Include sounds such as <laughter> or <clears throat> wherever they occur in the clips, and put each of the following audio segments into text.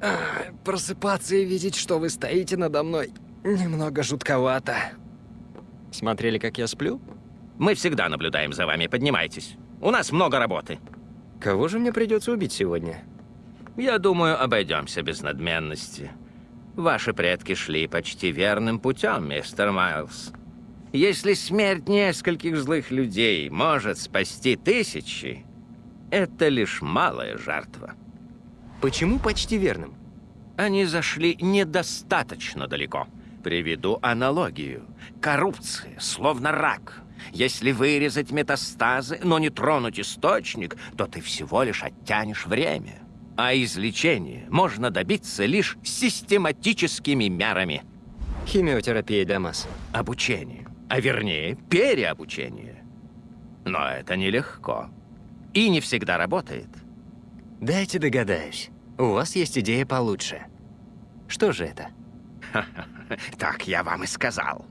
А, Просыпаться и видеть, что вы стоите надо мной, немного жутковато. Смотрели, как я сплю? Мы всегда наблюдаем за вами, поднимайтесь. У нас много работы. Кого же мне придется убить сегодня? Я думаю, обойдемся без надменности. Ваши предки шли почти верным путем, мистер Майлз. Если смерть нескольких злых людей может спасти тысячи, это лишь малая жертва. Почему почти верным? Они зашли недостаточно далеко. Приведу аналогию. Коррупция, словно рак. Если вырезать метастазы, но не тронуть источник, то ты всего лишь оттянешь время. А излечение можно добиться лишь систематическими мерами. Химиотерапия для масс. Обучение, а вернее, переобучение. Но это нелегко. И не всегда работает. Дайте догадаюсь. У вас есть идея получше. Что же это? <laughs> <laughs> Так я вам и сказал.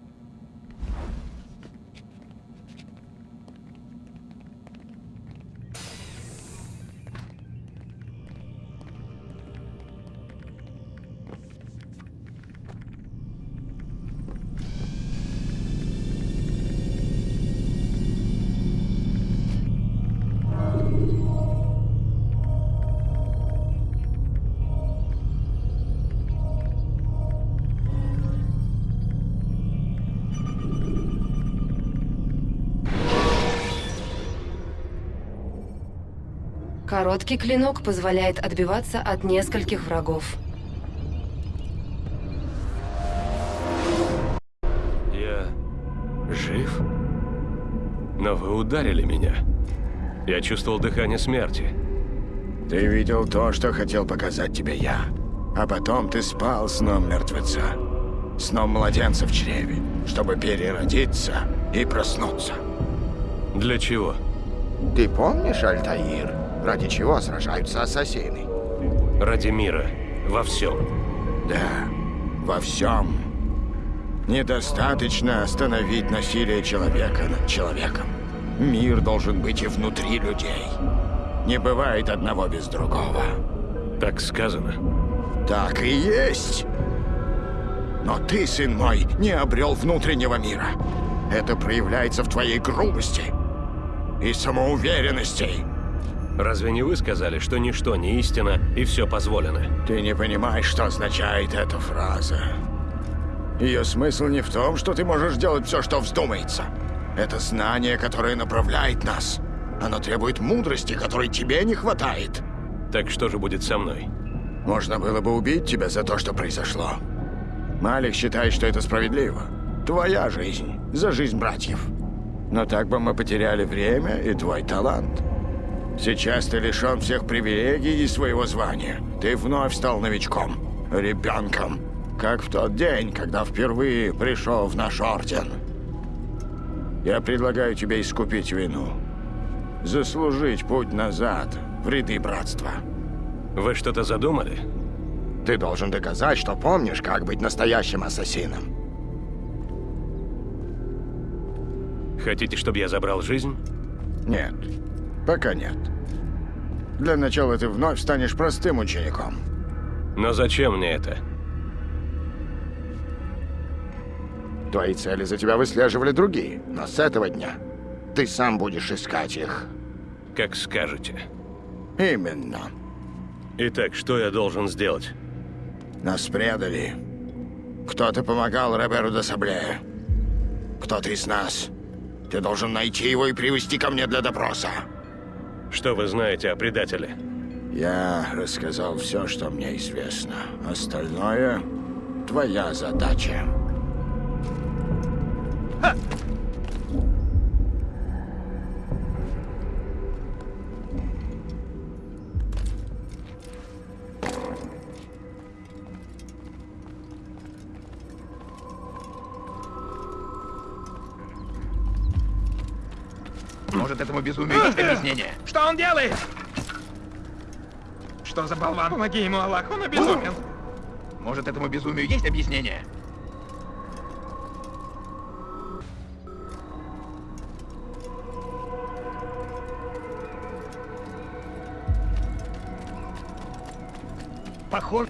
Короткий клинок позволяет отбиваться от нескольких врагов. Я жив? Но вы ударили меня. Я чувствовал дыхание смерти. Ты видел то, что хотел показать тебе я. А потом ты спал сном мертвеца. Сном младенца в чреве, чтобы переродиться и проснуться. Для чего? Ты помнишь, Альтаир, ради чего сражаются ассасины? Ради мира. Во всем. Да, во всем. Недостаточно остановить насилие человека над человеком. Мир должен быть и внутри людей. Не бывает одного без другого. Так сказано. Так и есть. Но ты, сын мой, не обрел внутреннего мира. Это проявляется в твоей грубости и самоуверенности. Разве не вы сказали, что ничто не истина и все позволено? Ты не понимаешь, что означает эта фраза. Ее смысл не в том, что ты можешь делать все, что вздумается. Это знание, которое направляет нас. Оно требует мудрости, которой тебе не хватает. Так что же будет со мной? Можно было бы убить тебя за то, что произошло. Малик считает, что это справедливо. Твоя жизнь за жизнь братьев. Но так бы мы потеряли время и твой талант. Сейчас ты лишен всех привилегий и своего звания. Ты вновь стал новичком, ребенком, как в тот день, когда впервые пришел в наш орден. Я предлагаю тебе искупить вину. Заслужить путь назад в ряды братства. Вы что-то задумали? Ты должен доказать, что помнишь, как быть настоящим ассасином. Хотите, чтобы я забрал жизнь? Нет, пока нет. Для начала ты вновь станешь простым учеником. Но зачем мне это? Твои цели за тебя выслеживали другие, но с этого дня ты сам будешь искать их. Как скажете. Именно. Итак, что я должен сделать? Нас предали. Кто-то помогал Роберу де Сабле. Кто-то из нас. Ты должен найти его и привести ко мне для допроса. Что вы знаете о предателе? Я рассказал все, что мне известно. Остальное — твоя задача. Может, этому безумию есть <clears throat> объяснение? Что он делает? Что за болван? Помоги ему, Аллах, он обезумен. Может, этому безумию есть объяснение? Похоже...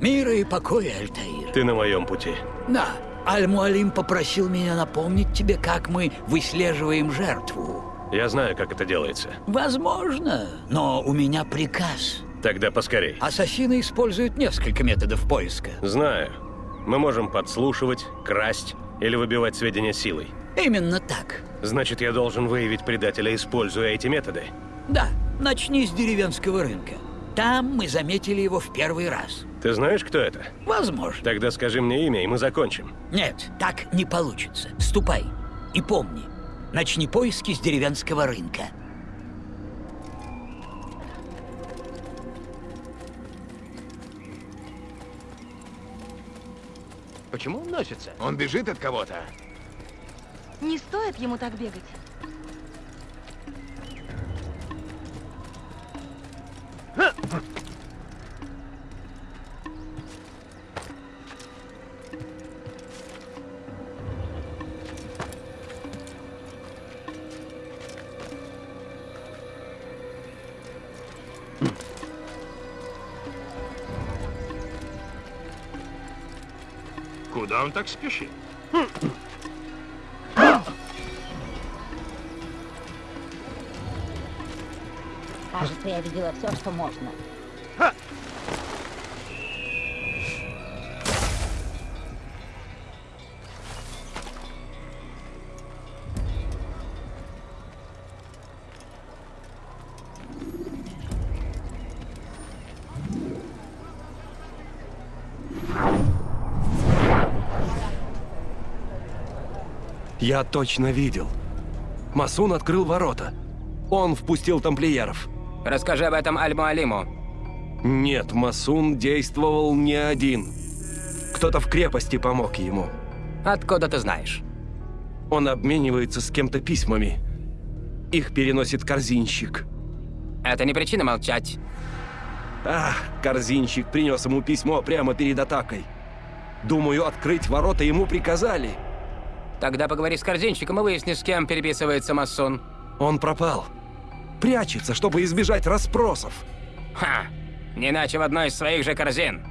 Мира и покоя, Альтаир. Ты на моем пути. Да, Аль-Муалим попросил меня напомнить тебе, как мы выслеживаем жертву. Я знаю, как это делается. Возможно, но у меня приказ. Тогда поскорей. Ассасины используют несколько методов поиска. Знаю. Мы можем подслушивать, красть или выбивать сведения силой. Именно так. Значит, я должен выявить предателя, используя эти методы. Да, начни с деревенского рынка. Там мы заметили его в первый раз. Ты знаешь, кто это? Возможно. Тогда скажи мне имя, и мы закончим. Нет, так не получится. Ступай. И помни, начни поиски с деревенского рынка. Почему он носится? Он бежит от кого-то. Не стоит ему так бегать. Куда он так спешит? Кажется, я видела все, что можно. Я точно видел. Масун открыл ворота. Он впустил тамплиеров. Расскажи об этом Аль-Муалиму. Нет, Масун действовал не один. Кто-то в крепости помог ему. Откуда ты знаешь? Он обменивается с кем-то письмами. Их переносит корзинщик. Это не причина молчать. Ах, корзинщик принес ему письмо прямо перед атакой. Думаю, открыть ворота ему приказали. Тогда поговори с корзинщиком и выясни, с кем переписывается масон. Он пропал. Прячется, чтобы избежать расспросов. Ха! Не иначе в одной из своих же корзин.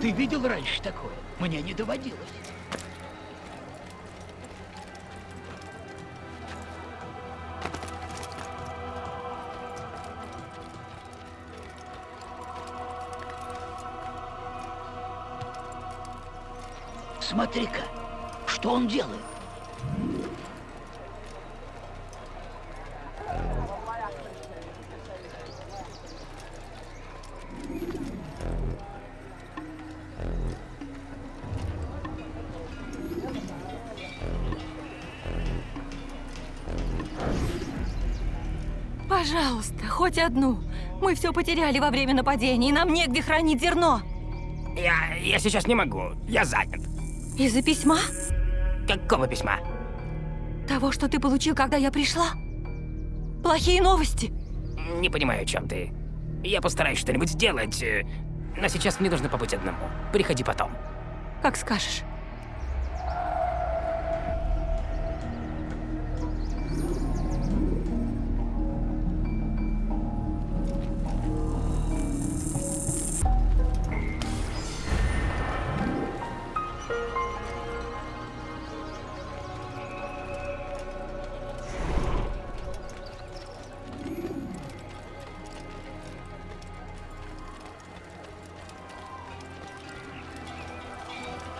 Ты видел раньше такое? Мне не доводилось. Смотри-ка, что он делает? Пожалуйста, хоть одну. Мы все потеряли во время нападения, и нам негде хранить зерно. Я, я сейчас не могу. Я занят. Из-за письма? Какого письма? Того, что ты получил, когда я пришла? Плохие новости. Не понимаю, о чем ты. Я постараюсь что-нибудь сделать. э, Но сейчас мне нужно побыть одному. Приходи потом. Как скажешь.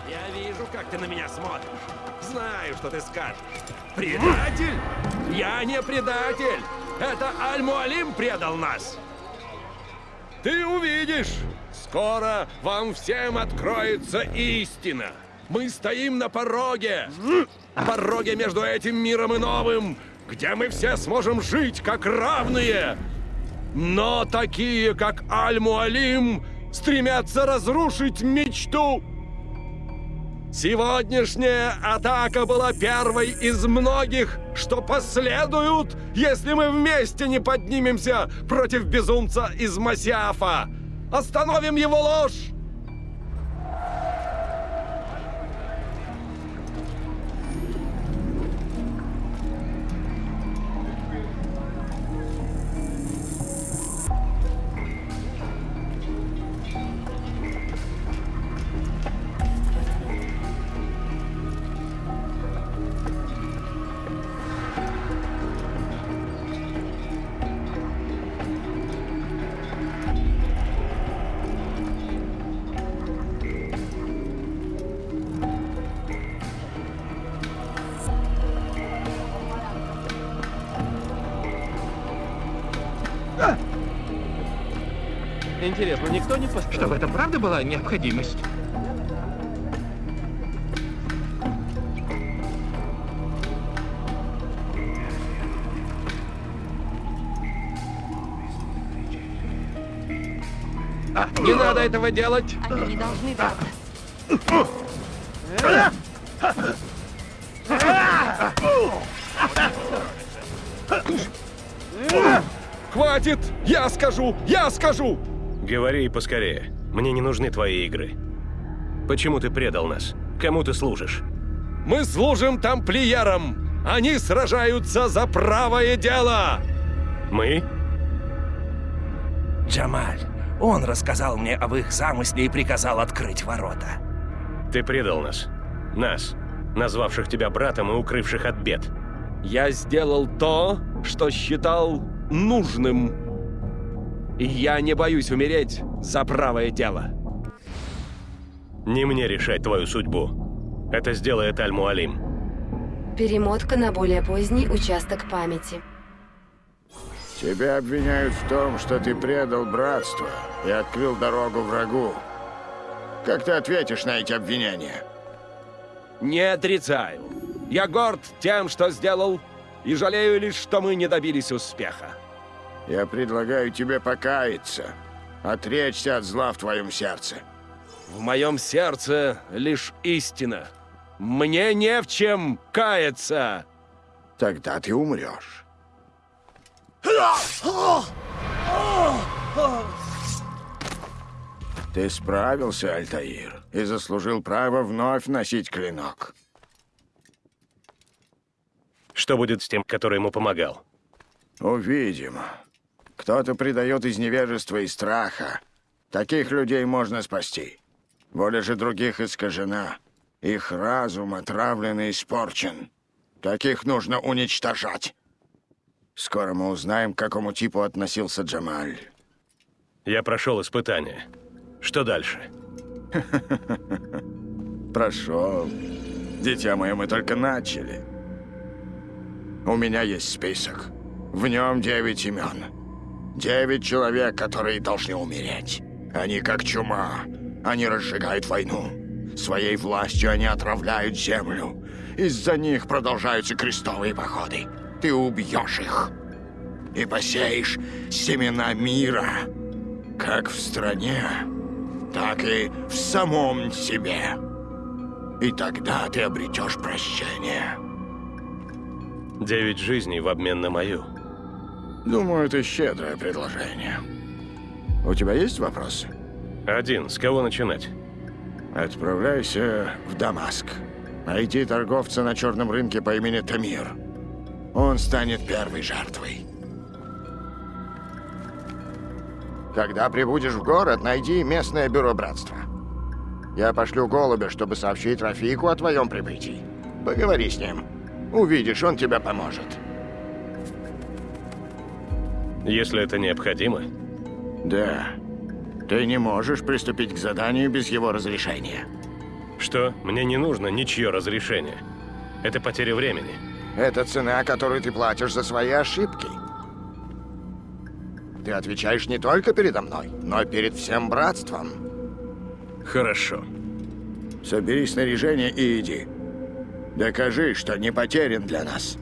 Я вижу, как ты на меня смотришь. Знаю, что ты скажешь. Предатель? Я не предатель. Это Аль-Муалим предал нас. Ты увидишь. Скоро вам всем откроется истина. Мы стоим на пороге. Пороге между этим миром и новым, где мы все сможем жить как равные. Но такие, как Аль-Муалим, стремятся разрушить мечту Сегодняшняя атака была первой из многих, что последуют, если мы вместе не поднимемся против безумца из Масиафа. Остановим его ложь! Интересно, никто не построил? Что в этом правда была необходимость? А, не надо этого делать! Они не должны драться. Хватит! Я скажу! Я скажу! Говори поскорее. Мне не нужны твои игры. Почему ты предал нас? Кому ты служишь? Мы служим тамплиерам! Они сражаются за правое дело! Мы? Джамаль, он рассказал мне об их замысле и приказал открыть ворота. Ты предал нас. Нас, назвавших тебя братом и укрывших от бед. Я сделал то, что считал нужным. И я не боюсь умереть за правое дело. Не мне решать твою судьбу. Это сделает Аль-Муалим. Перемотка на более поздний участок памяти. Тебя обвиняют в том, что ты предал братство и открыл дорогу врагу. Как ты ответишь на эти обвинения? Не отрицаю. Я горд тем, что сделал, и жалею лишь, что мы не добились успеха. Я предлагаю тебе покаяться, отречься от зла в твоем сердце. В моем сердце лишь истина. Мне не в чем каяться. Тогда ты умрешь. Ты справился, Альтаир, и заслужил право вновь носить клинок. Что будет с тем, который ему помогал? Увидим. Кто-то предает из невежества и страха. Таких людей можно спасти. Воля же других искажена. Их разум отравлен и испорчен. Таких нужно уничтожать. Скоро мы узнаем, к какому типу относился Джамаль. Я прошел испытание. Что дальше? <laughs> Прошел. Дитя мое, мы только начали. У меня есть список. В нем девять имен. Девять человек, которые должны умереть. Они как чума. Они разжигают войну. Своей властью они отравляют землю. Из-за них продолжаются крестовые походы. Ты убьешь их. И посеешь семена мира. Как в стране, так и в самом себе. И тогда ты обретешь прощение. Девять жизней в обмен на мою. Думаю, это щедрое предложение. У тебя есть вопросы? Один. С кого начинать? Отправляйся в Дамаск. Найди торговца на черном рынке по имени Тамир. Он станет первой жертвой. Когда прибудешь в город, найди местное бюро братства. Я пошлю голубя, чтобы сообщить Рафику о твоем прибытии. Поговори с ним. Увидишь, он тебе поможет. Если это необходимо? Да. Ты не можешь приступить к заданию без его разрешения. Что? Мне не нужно ничье разрешение. Это потеря времени. Это цена, которую ты платишь за свои ошибки. Ты отвечаешь не только передо мной, но и перед всем братством. Хорошо. Собери снаряжение и иди. Докажи, что не потерян для нас.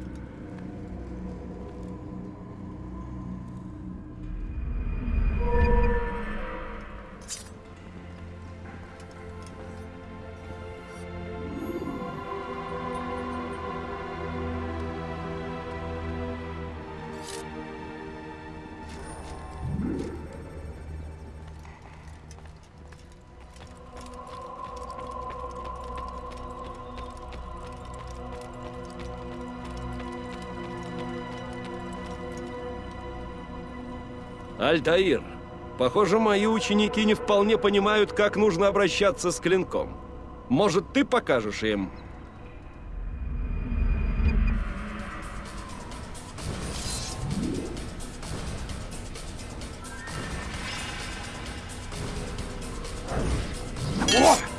Альтаир, похоже, мои ученики не вполне понимают, как нужно обращаться с клинком. Может, ты покажешь им? О!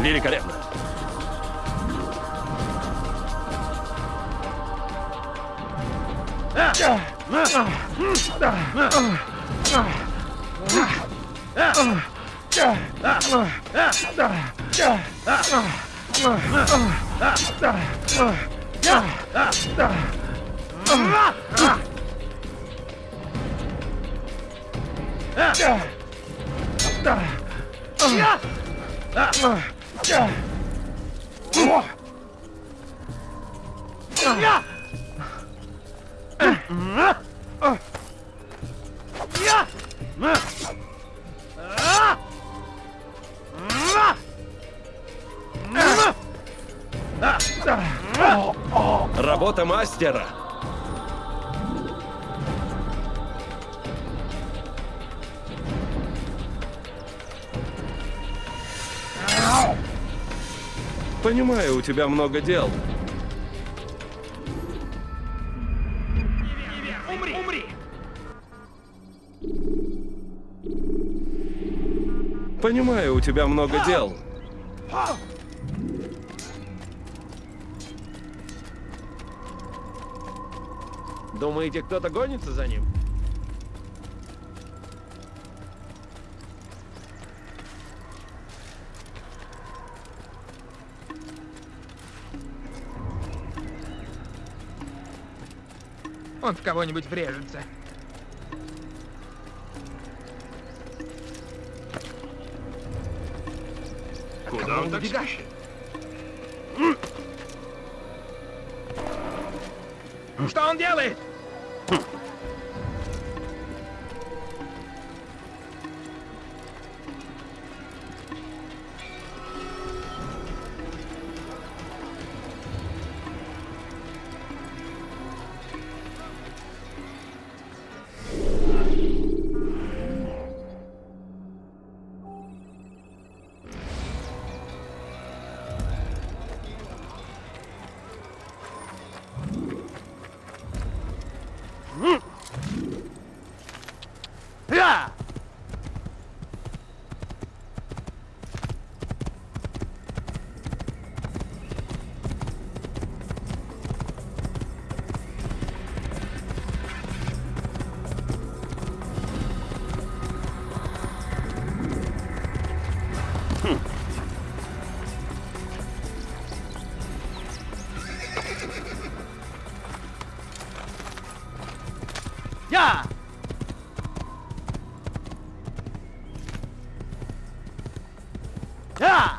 Великолепно. 으아! Мастера. Понимаю, у тебя много дел. Умри! Умри! Понимаю, у тебя много дел. Думаете, кто-то гонится за ним? Он в кого-нибудь врежется. Куда он так убегать? спешит? Что он делает? Hm. Я! Я!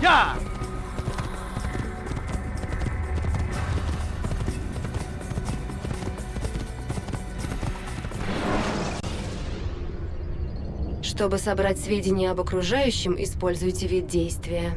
Я! Чтобы собрать сведения об окружающем, используйте вид действия.